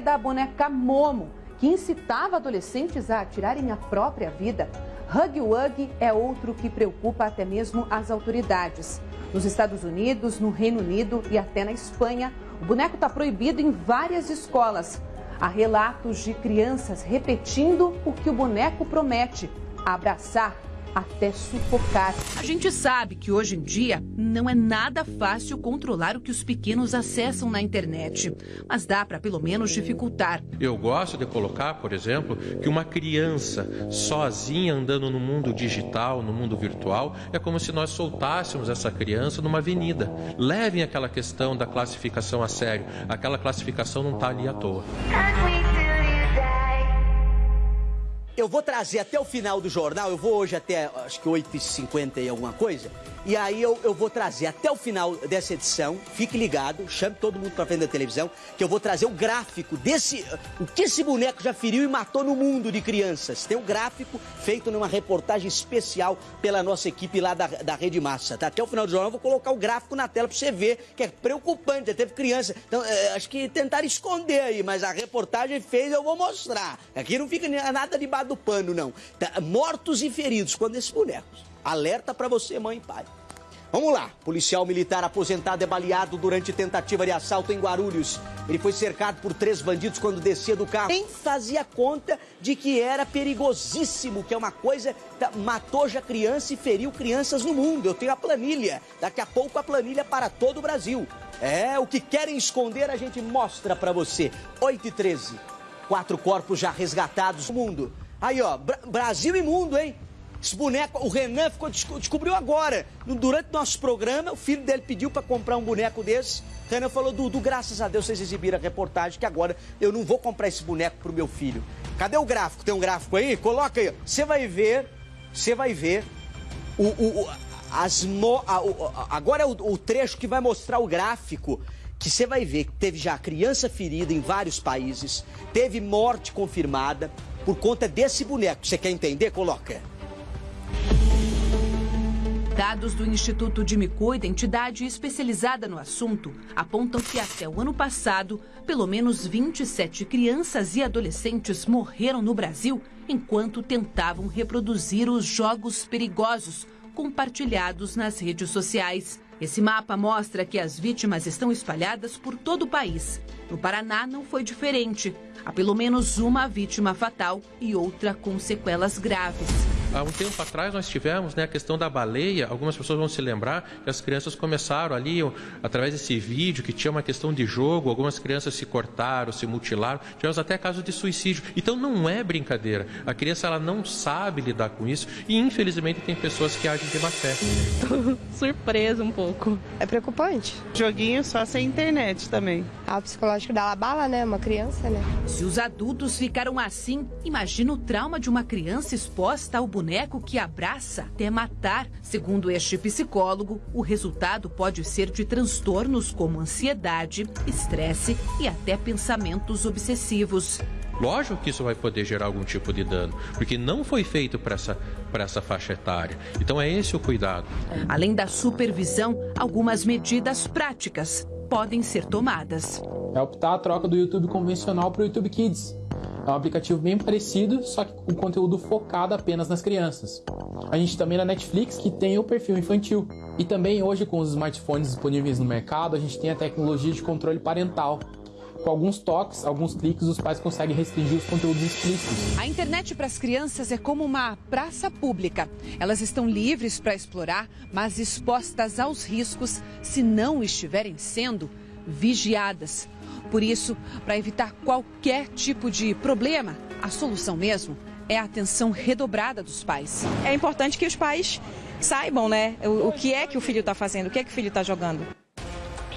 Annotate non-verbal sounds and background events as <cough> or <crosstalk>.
da boneca Momo, que incitava adolescentes a atirarem a própria vida. Hug Wug é outro que preocupa até mesmo as autoridades. Nos Estados Unidos, no Reino Unido e até na Espanha, o boneco está proibido em várias escolas. Há relatos de crianças repetindo o que o boneco promete: abraçar até sufocar. A gente sabe que hoje em dia não é nada fácil controlar o que os pequenos acessam na internet, mas dá para pelo menos dificultar. Eu gosto de colocar, por exemplo, que uma criança sozinha andando no mundo digital, no mundo virtual, é como se nós soltássemos essa criança numa avenida. Levem aquela questão da classificação a sério. Aquela classificação não está ali à toa. Eu vou trazer até o final do jornal, eu vou hoje até acho que 8h50 e alguma coisa, e aí eu, eu vou trazer até o final dessa edição, fique ligado, chame todo mundo para frente da televisão, que eu vou trazer o gráfico desse. O que esse boneco já feriu e matou no mundo de crianças. Tem um gráfico feito numa reportagem especial pela nossa equipe lá da, da Rede Massa. Tá? Até o final do jornal eu vou colocar o gráfico na tela para você ver, que é preocupante, já teve criança. Então, é, acho que tentaram esconder aí, mas a reportagem fez, eu vou mostrar. Aqui não fica nada debaixo do pano, não. Tá, mortos e feridos quando esses bonecos. Alerta para você, mãe e pai. Vamos lá. Policial militar aposentado é baleado durante tentativa de assalto em Guarulhos. Ele foi cercado por três bandidos quando descia do carro. Nem fazia conta de que era perigosíssimo, que é uma coisa. Matou já criança e feriu crianças no mundo. Eu tenho a planilha. Daqui a pouco a planilha para todo o Brasil. É, o que querem esconder a gente mostra para você. 8 e 13. Quatro corpos já resgatados no mundo. Aí, ó, Brasil e mundo, hein? Esse boneco, o Renan ficou, descobriu agora. Durante nosso programa, o filho dele pediu para comprar um boneco desse. O Renan falou, Dudu, graças a Deus vocês exibiram a reportagem que agora eu não vou comprar esse boneco pro meu filho. Cadê o gráfico? Tem um gráfico aí? Coloca aí. Você vai ver, você vai ver o, o, o as mo, a, o, agora é o, o trecho que vai mostrar o gráfico que você vai ver que teve já criança ferida em vários países, teve morte confirmada por conta desse boneco. Você quer entender? Coloca. Dados do Instituto de Cuida, entidade especializada no assunto, apontam que até o ano passado, pelo menos 27 crianças e adolescentes morreram no Brasil enquanto tentavam reproduzir os jogos perigosos compartilhados nas redes sociais. Esse mapa mostra que as vítimas estão espalhadas por todo o país. No Paraná não foi diferente. Há pelo menos uma vítima fatal e outra com sequelas graves. Há um tempo atrás nós tivemos né, a questão da baleia. Algumas pessoas vão se lembrar que as crianças começaram ali, através desse vídeo, que tinha uma questão de jogo, algumas crianças se cortaram, se mutilaram. Tivemos até casos de suicídio. Então não é brincadeira. A criança ela não sabe lidar com isso e infelizmente tem pessoas que agem de má fé. <laughs> Tô surpresa um pouco. É preocupante. Joguinho só sem internet também. A ah, psicológico dá bala, né? Uma criança, né? Se os adultos ficaram assim, imagina o trauma de uma criança exposta ao boneco que abraça até matar. Segundo este psicólogo, o resultado pode ser de transtornos como ansiedade, estresse e até pensamentos obsessivos. Lógico que isso vai poder gerar algum tipo de dano, porque não foi feito para essa, essa faixa etária. Então é esse o cuidado. Além da supervisão, algumas medidas práticas podem ser tomadas. É optar a troca do YouTube convencional para o YouTube Kids. É um aplicativo bem parecido, só que com conteúdo focado apenas nas crianças. A gente também na Netflix que tem o perfil infantil. E também hoje com os smartphones disponíveis no mercado, a gente tem a tecnologia de controle parental, com alguns toques, alguns cliques, os pais conseguem restringir os conteúdos explícitos. A internet para as crianças é como uma praça pública. Elas estão livres para explorar, mas expostas aos riscos se não estiverem sendo vigiadas. Por isso, para evitar qualquer tipo de problema, a solução mesmo é a atenção redobrada dos pais. É importante que os pais saibam, né, o, o que é que o filho está fazendo, o que é que o filho está jogando.